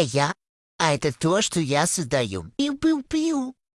это я. А это то, что я создаю. Пиу-пиу-пиу.